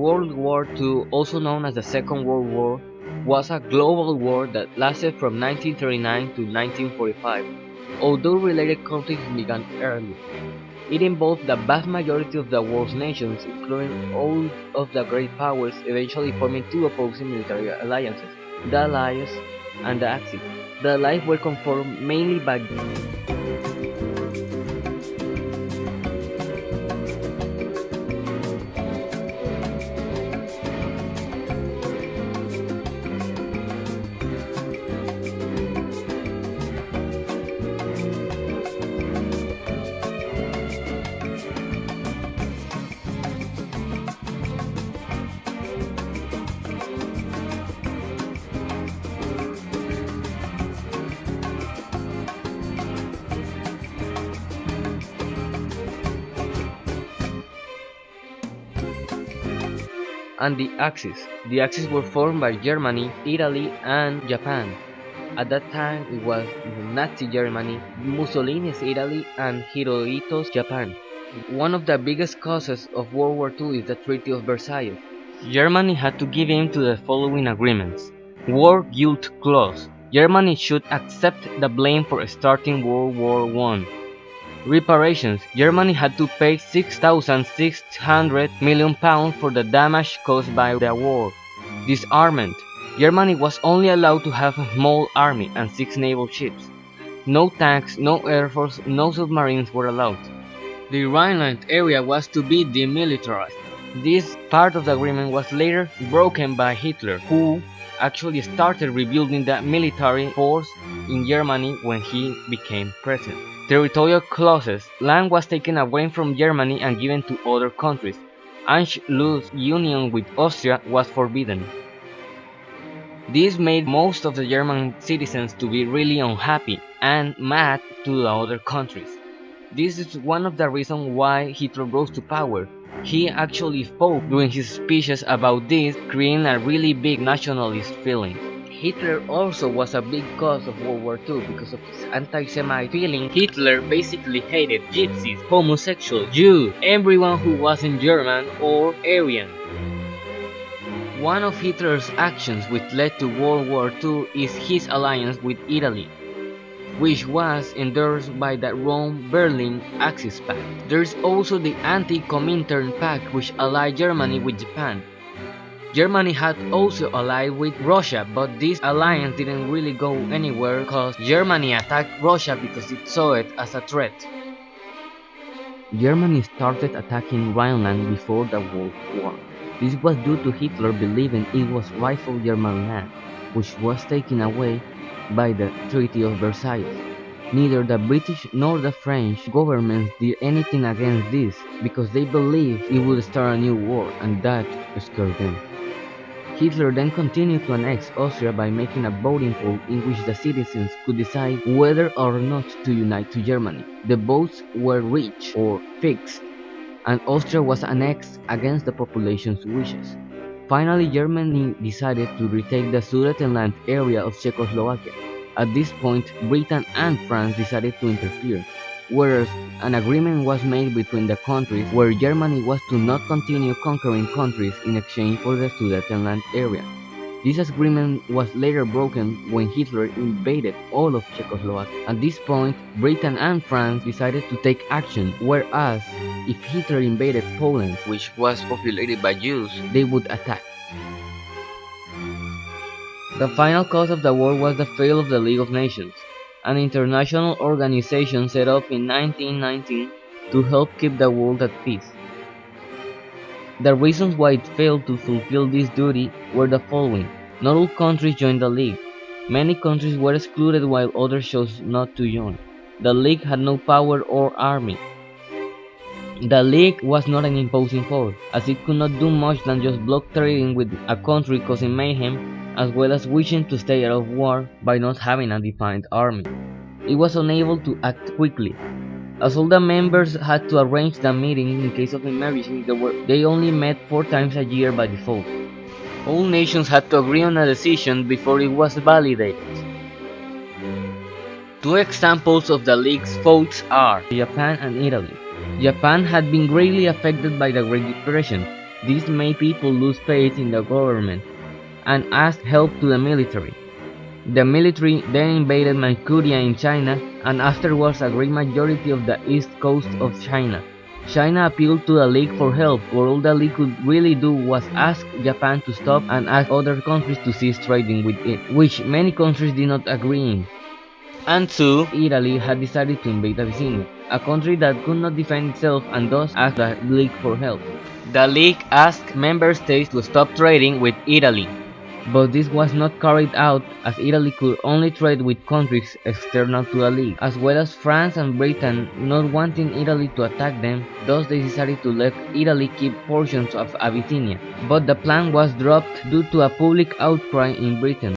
World War II, also known as the Second World War, was a global war that lasted from 1939 to 1945, although related conflicts began early. It involved the vast majority of the world's nations, including all of the great powers, eventually forming two opposing military alliances, the Allies and the Axis. The Allies were conformed mainly by and the Axis. The Axis were formed by Germany, Italy, and Japan. At that time, it was Nazi Germany, Mussolini's Italy, and Hirohito's Japan. One of the biggest causes of World War II is the Treaty of Versailles. Germany had to give in to the following agreements. War Guilt Clause. Germany should accept the blame for starting World War I. Reparations. Germany had to pay 6,600 million pounds for the damage caused by the war. Disarmament. Germany was only allowed to have a small army and six naval ships. No tanks, no air force, no submarines were allowed. The Rhineland area was to be demilitarized. This part of the agreement was later broken by Hitler, who actually started rebuilding the military force in Germany when he became president. Territorial clauses. Land was taken away from Germany and given to other countries. Anschluss union with Austria was forbidden. This made most of the German citizens to be really unhappy and mad to the other countries. This is one of the reasons why Hitler rose to power. He actually spoke during his speeches about this, creating a really big nationalist feeling. Hitler also was a big cause of World War II because of his anti-Semite feeling. Hitler basically hated gypsies, homosexuals, Jews, everyone who wasn't German or Aryan. One of Hitler's actions which led to World War II is his alliance with Italy, which was endorsed by the Rome-Berlin Axis Pact. There's also the Anti-Comintern Pact which allied Germany with Japan. Germany had also allied with Russia, but this alliance didn't really go anywhere because Germany attacked Russia because it saw it as a threat. Germany started attacking Rhineland before the World War. This was due to Hitler believing it was rightful German land, which was taken away by the Treaty of Versailles. Neither the British nor the French governments did anything against this because they believed it would start a new war and that scared them. Hitler then continued to annex Austria by making a voting poll in which the citizens could decide whether or not to unite to Germany. The votes were rich or fixed, and Austria was annexed against the population's wishes. Finally, Germany decided to retake the Sudetenland area of Czechoslovakia. At this point, Britain and France decided to interfere, whereas an agreement was made between the countries where Germany was to not continue conquering countries in exchange for the Sudetenland area. This agreement was later broken when Hitler invaded all of Czechoslovakia. At this point, Britain and France decided to take action, whereas if Hitler invaded Poland, which was populated by Jews, they would attack. The final cause of the war was the fail of the League of Nations, an international organization set up in 1919 to help keep the world at peace. The reasons why it failed to fulfill this duty were the following. Not all countries joined the League. Many countries were excluded while others chose not to join. The League had no power or army. The League was not an imposing force, as it could not do much than just block trading with a country causing mayhem as well as wishing to stay out of war by not having a defined army. It was unable to act quickly, as all the members had to arrange the meeting in case of emergency, they, only met four times a year by default. All nations had to agree on a decision before it was validated. Two examples of the League's votes are Japan and Italy. Japan had been greatly affected by the Great Depression, This made people lose faith in the government and asked help to the military. The military then invaded Manchuria in China and afterwards a great majority of the east coast of China. China appealed to the League for help, but all the League could really do was ask Japan to stop and ask other countries to cease trading with it, which many countries did not agree in. And so, Italy had decided to invade Abyssinia, a country that could not defend itself and thus asked the League for help. The League asked member states to stop trading with Italy, but this was not carried out as Italy could only trade with countries external to the League, as well as France and Britain not wanting Italy to attack them, thus they decided to let Italy keep portions of Abyssinia. But the plan was dropped due to a public outcry in Britain.